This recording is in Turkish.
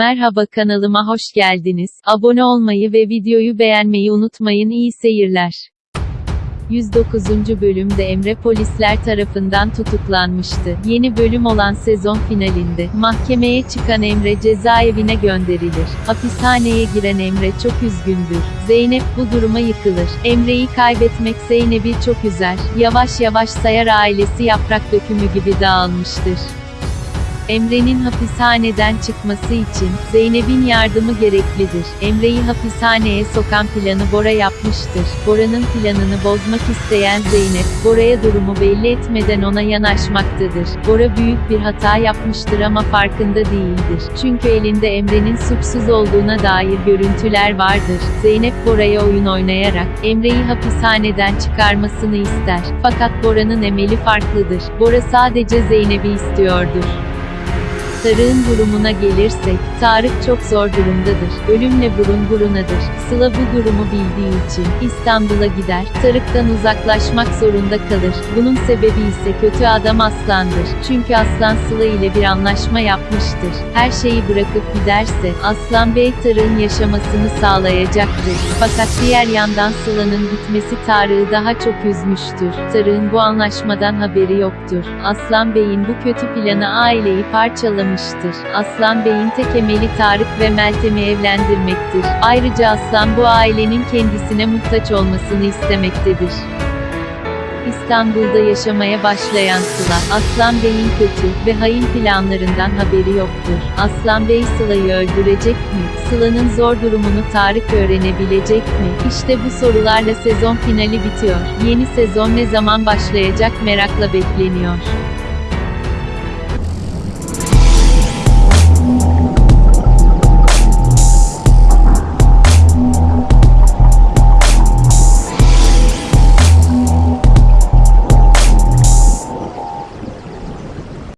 Merhaba kanalıma hoş geldiniz. Abone olmayı ve videoyu beğenmeyi unutmayın. İyi seyirler. 109. bölümde Emre polisler tarafından tutuklanmıştı. Yeni bölüm olan sezon finalinde mahkemeye çıkan Emre cezaevine gönderilir. Hapishaneye giren Emre çok üzgündür. Zeynep bu duruma yıkılır. Emre'yi kaybetmek Zeynep'i çok üzer. Yavaş yavaş sayar ailesi yaprak dökümü gibi dağılmıştır. Emre'nin hapishaneden çıkması için Zeynep'in yardımı gereklidir. Emre'yi hapishaneye sokan planı Bora yapmıştır. Bora'nın planını bozmak isteyen Zeynep, Bora'ya durumu belli etmeden ona yanaşmaktadır. Bora büyük bir hata yapmıştır ama farkında değildir. Çünkü elinde Emre'nin suçsuz olduğuna dair görüntüler vardır. Zeynep Bora'ya oyun oynayarak Emre'yi hapishaneden çıkarmasını ister. Fakat Bora'nın emeli farklıdır. Bora sadece Zeynep'i istiyordur. Tarık'ın durumuna gelirsek, Tarık çok zor durumdadır. Ölümle burun burunadır. Sıla bu durumu bildiği için İstanbul'a gider. Tarık'tan uzaklaşmak zorunda kalır. Bunun sebebi ise kötü adam Aslan'dır. Çünkü Aslan Sıla ile bir anlaşma yapmıştır. Her şeyi bırakıp giderse Aslan Bey Tarık'ın yaşamasını sağlayacaktır. Fakat diğer yandan Sıla'nın gitmesi Tarık'ı daha çok üzmüştür. Tarık'ın bu anlaşmadan haberi yoktur. Aslan Bey'in bu kötü planı aileyi parçalamıştır. Aslan Bey'in tek emeli Tarık ve Meltem'i evlendirmektir. Ayrıca Aslan bu ailenin kendisine muhtaç olmasını istemektedir. İstanbul'da yaşamaya başlayan Sıla, Aslan Bey'in kötü ve hain planlarından haberi yoktur. Aslan Bey Sıla'yı öldürecek mi? Sıla'nın zor durumunu Tarık öğrenebilecek mi? İşte bu sorularla sezon finali bitiyor. Yeni sezon ne zaman başlayacak merakla bekleniyor.